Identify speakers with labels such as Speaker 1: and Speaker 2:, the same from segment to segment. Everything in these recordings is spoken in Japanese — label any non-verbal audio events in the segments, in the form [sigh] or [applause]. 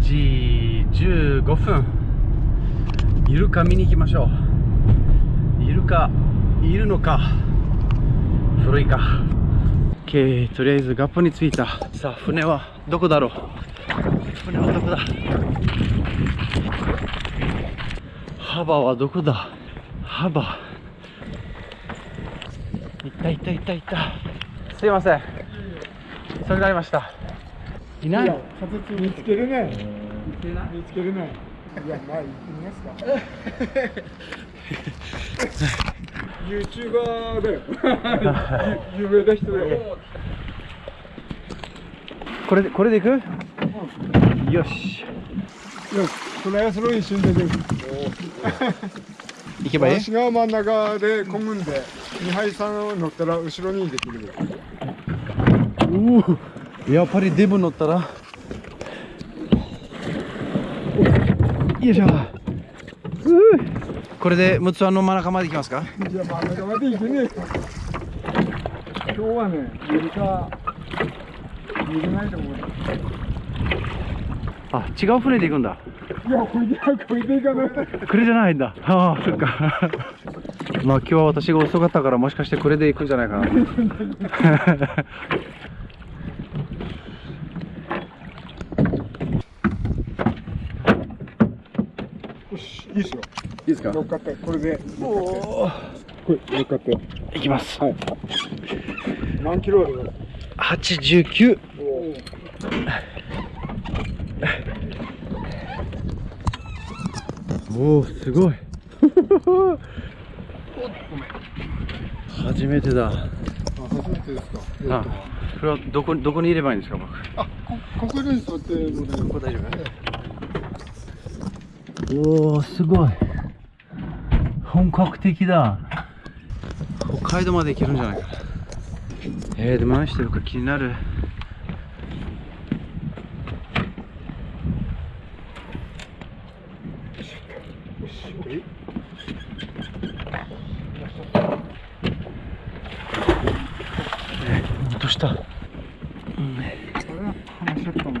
Speaker 1: 4時15分。イルカ見に行きましょう。イルカいるのか？古いか。OK とりあえずガッポに着いた。さあ船はどこだろう？船はどこだ？幅はどこだ？幅。いったいったいったいった。すいません。それになりました。いない
Speaker 2: 見つけるね。見つけるね。いや、まあ、行ってみますか。[laughs] YouTuber だよ。[laughs] 有名な人だよ。
Speaker 1: これでこれでいく？よし
Speaker 2: よし、トライアスロン一瞬で出る。
Speaker 1: 行けばいい？
Speaker 2: 私が真ん中で漕ぐんで、二杯さん乗ったら後ろにできるよ。
Speaker 1: おおやっぱりデブ乗ったら。よいしょ。これでムツワの真ん中まで行きますか？
Speaker 2: じゃあ真ん中まで行けねえか。今日はね、か、ないと思う。よ。
Speaker 1: あ違う船で行くんだ。
Speaker 2: いや、これで、これで行かない。
Speaker 1: これじゃないんだ。ああそっか。まあ今日は私が遅かったからもしかしてこれで行くんじゃないかな
Speaker 2: いいですよ。
Speaker 1: いいですか？
Speaker 2: 乗っかって、これで。
Speaker 1: おお
Speaker 2: これ、乗っかって。
Speaker 1: 行きます
Speaker 2: はい。何キロある
Speaker 1: 89おおすごい [laughs] 初めてだ
Speaker 2: あ、初めてですか。
Speaker 1: あこれはどこどこにいればいいんですか僕？
Speaker 2: あ、こ、ここに座って。
Speaker 1: ここ大丈夫？おおすごい。本格的だ。北海道まで行けるんじゃないか。えー、でも何してるか気になる。
Speaker 2: よし、オッケー。
Speaker 1: 落とした。
Speaker 2: あれ、話しちゃったん。だ。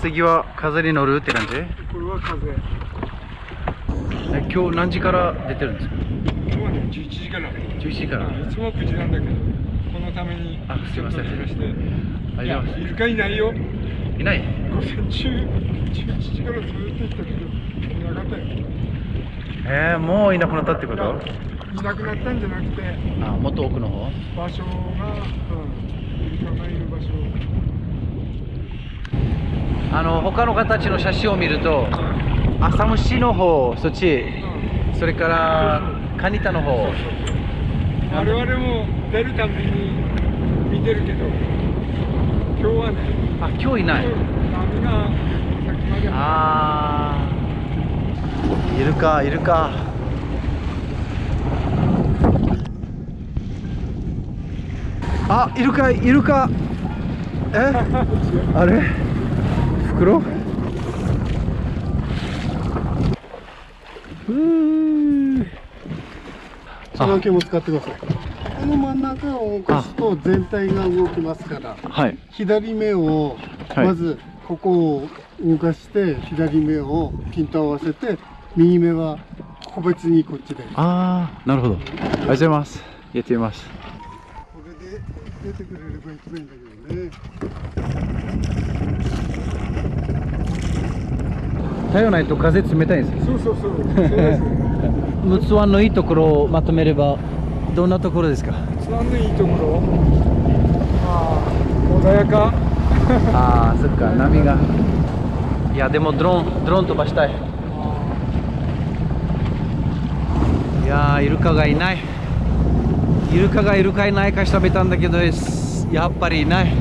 Speaker 1: 次は風に乗るって感じ？え
Speaker 2: これは風。
Speaker 1: 今日何時から出てるんですか？
Speaker 2: 今日はね、11時から。
Speaker 1: 11時から
Speaker 2: いつも9時なんだけど、このために。
Speaker 1: あすいません。ありがとうござい
Speaker 2: いるかいないよ。
Speaker 1: いない？
Speaker 2: 午前中、11時からずっと行ったけど、いなかったよ。
Speaker 1: えー、もういなくなったってこと？
Speaker 2: いなくなったんじゃなくて、
Speaker 1: あもっと奥の方？
Speaker 2: 場所が、うん、イルカがいる場所。
Speaker 1: あの他の形の写真を見ると浅虫の方そっちそれからカニタの方。
Speaker 2: 我々も出るたびに見てるけど、今日はね、
Speaker 1: あ今日いない。あー。いるかいるか。あいるかいるか。え？[laughs] あれ？袋？うー。
Speaker 3: その毛も使ってください。この真ん中を動かすと全体が動きますから、
Speaker 1: はい。
Speaker 3: 左目を
Speaker 1: はい。
Speaker 3: まずここを動かして左目をピント合わせて右目は個別にこっちで。こ
Speaker 1: ああなるほど。ありがとうございます。やってみます。
Speaker 3: れで出てくれれば一番いいんだけどね。
Speaker 1: 太陽ないと風冷たいんですよ。
Speaker 2: そうそうそう。
Speaker 1: 陸奥湾のいいところをまとめればどんなところですか？
Speaker 2: ツアーのいいところ？ああ穏やか。[laughs]
Speaker 1: ああそっか波が。いやでもドローンドローン飛ばしたい。いやーイルカがいない。イルカがいるかいないか調べたんだけどやっぱりいない。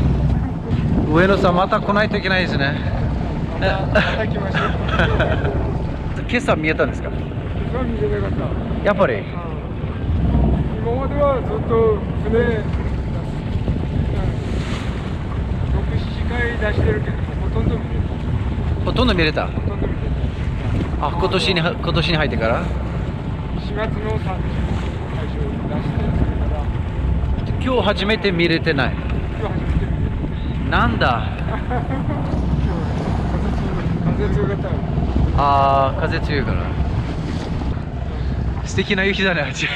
Speaker 1: 上野さんまた来ないといけないですね
Speaker 2: また来ましょう
Speaker 1: 今朝見えたんですか
Speaker 2: 実は見てなかった。
Speaker 1: やっぱり。
Speaker 2: 今まではずっと船67回出してるけどほとんど見れ
Speaker 1: ほとんど見れた。
Speaker 2: たほとんど見れ
Speaker 1: あ今年に今年に入ってから？
Speaker 2: た4月の30最初出してそれから。
Speaker 1: 今日初めて見れてない。
Speaker 2: 今日初めて見れ
Speaker 1: なんだ？
Speaker 2: た [laughs] 風強かったよ
Speaker 1: あー風強いから。素敵な夕日だねあっちっ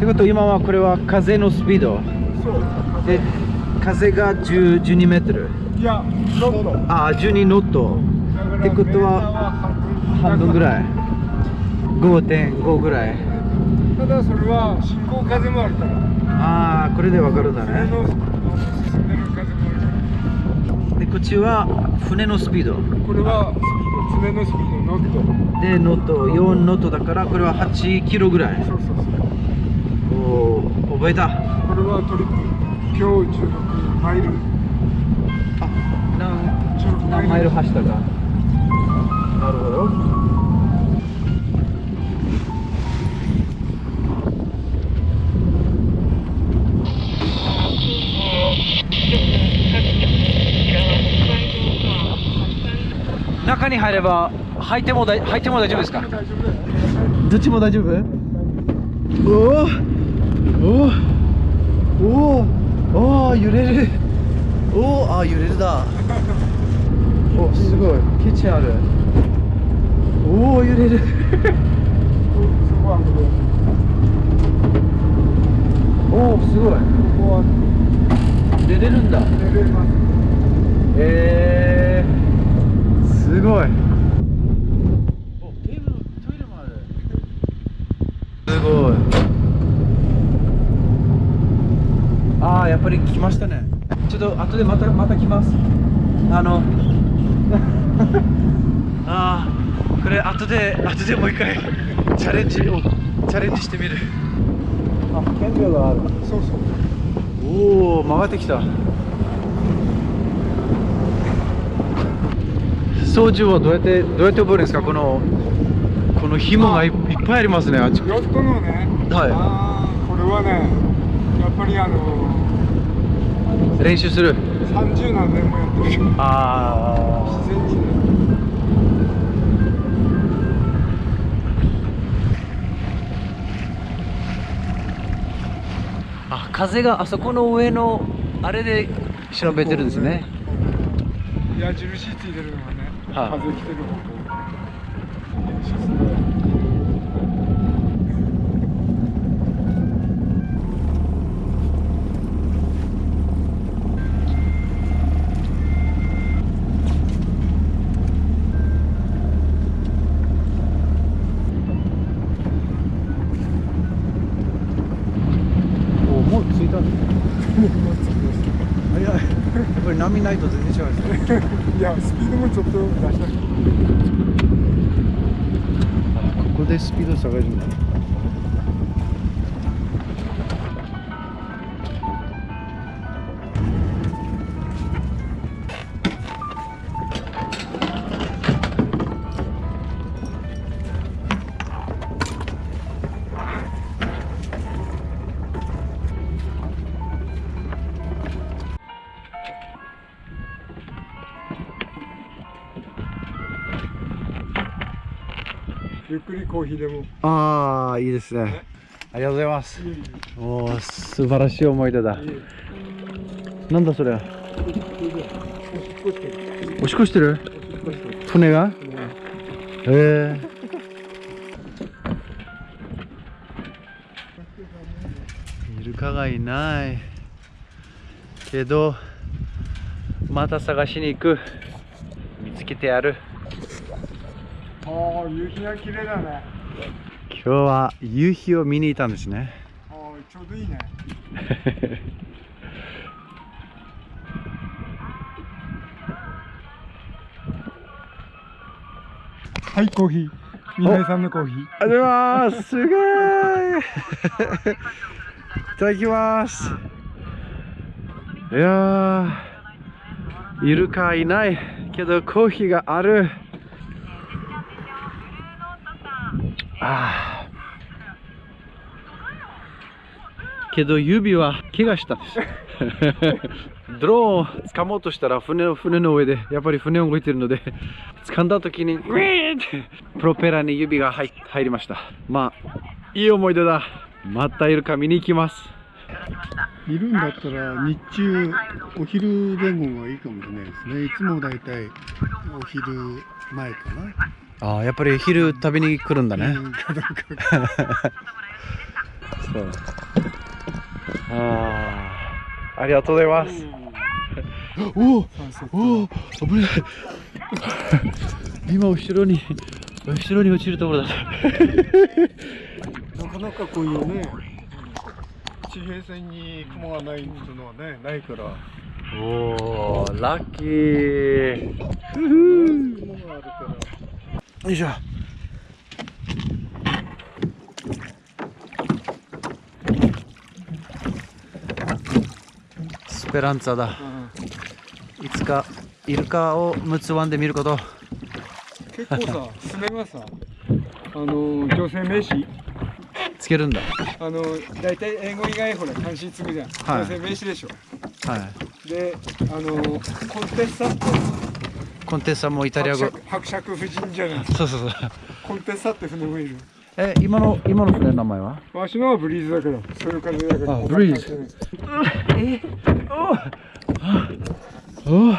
Speaker 1: てこと今はこれは風のスピード？
Speaker 2: そう
Speaker 1: で風が10 12メートル。
Speaker 2: いやロット。
Speaker 1: ああ12ノット。ってことは半分ぐらい。5.5ぐらい。
Speaker 2: ただそれは進行風もあるから。
Speaker 1: ああこれでわかるんだ
Speaker 2: 船
Speaker 1: ね。
Speaker 2: で
Speaker 1: こっちは船のスピード。
Speaker 2: らこれは船のスピードノット。
Speaker 1: でノット4ノットだからこれは8キロぐらい。
Speaker 2: そうそうそう。
Speaker 1: おお覚えた。
Speaker 2: これはトリップ今日16マイル
Speaker 1: あ何
Speaker 2: 16
Speaker 1: 何マイル走ったかなるほど。中に入れば入ってもだい入っても大丈夫ですか？
Speaker 2: 大丈夫？だよ
Speaker 1: どっちも大丈夫？おおおおおお揺れる。おおあ揺れるだ。おすごい。キッチンある。おお揺れる。[laughs] おおすごい。
Speaker 2: ここは
Speaker 1: 出れるんだ。
Speaker 2: 寝れます
Speaker 1: えー、すごい。おテーブルトイレもある。すごい。ああやっぱり来ましたね。ちょっと後でまたまた来ます。あの [laughs] ああこれ後で後でもう一回チャレンジをチャレンジしてみる。あ顕微がある。
Speaker 2: そうそう。
Speaker 1: おお回ってきた。操縦はどうやってどうやって覚えるんですか？このこの紐がいいっぱいありますね。あっち。
Speaker 2: ヨットのね。
Speaker 1: はい。
Speaker 2: あーこれはねぱりあの
Speaker 1: 練習する
Speaker 2: ？30何年もやってる。けど
Speaker 1: あ
Speaker 2: 自然にね
Speaker 1: あ風があそこの上のあれで調べてるんですね。
Speaker 2: 矢印ついてるのがね、
Speaker 1: はい。
Speaker 2: 風来てる方向練習する
Speaker 1: おもう着いたん [laughs] 早い。やっぱり波ないと全然違うんですね。[laughs]
Speaker 2: いやスピードもちょっと出した
Speaker 1: ここでスピード下がるんだ
Speaker 2: くりコーヒーでも。
Speaker 1: ああいいですね。ありがとうございます。おお素晴らしい思い出だ。なんだそれ
Speaker 2: おしっこしてる。
Speaker 1: 船が？へえ。ーイルカがいない。けどまた探しに行く。見つけてやる。
Speaker 2: ああ夕日が綺麗だね。
Speaker 1: 今日は夕日を見に行ったんですね。
Speaker 2: ああちょうどいいね。はいコーヒー。宮井さんのコーヒー。
Speaker 1: ありがとうございます。すごい。いただきます。いやーイルカいないけどコーヒーがあるあーけど指は怪我したんです。[laughs] ドローンを掴もうとしたら船の船の上でやっぱり船動いてるので掴んだ時にグイーンってプロペラに指が入入りました。まあいい思い出だ。またイルカ見に行きます。
Speaker 3: いるんだったら日中お昼前後がいいかもしれないですね。いつもだいたいお昼前かな
Speaker 1: ああやっぱり昼食べに来るんだね。[laughs] そう。ああありがとうございます。おおおお危ない [laughs] 今後ろに後ろに落ちるところだ。[laughs]
Speaker 3: なかなかこういうね地平線に雲がないっていうのはねないから。
Speaker 1: おおラッキー。ふふ
Speaker 3: 雲があるから
Speaker 1: よいしょ。スペランツァだ。いつかイルカを陸奥湾で見ること。
Speaker 2: 結構さ船がさあの女性名詞。
Speaker 1: つけるんだ。
Speaker 2: あの大体英語以外ほら漢詞つくじゃん、
Speaker 1: はい。
Speaker 2: 女性名詞でしょ。
Speaker 1: はい。
Speaker 2: であのコンテッサって
Speaker 1: コンテッサもイタリア語。
Speaker 2: 伯爵夫人じゃない。
Speaker 1: そうそうそう。
Speaker 2: コンテッサって船もいる。
Speaker 1: え今の今の船の名前は？
Speaker 2: わしのはブリーズだからそういう感じだから
Speaker 1: あブリーズ。えおおお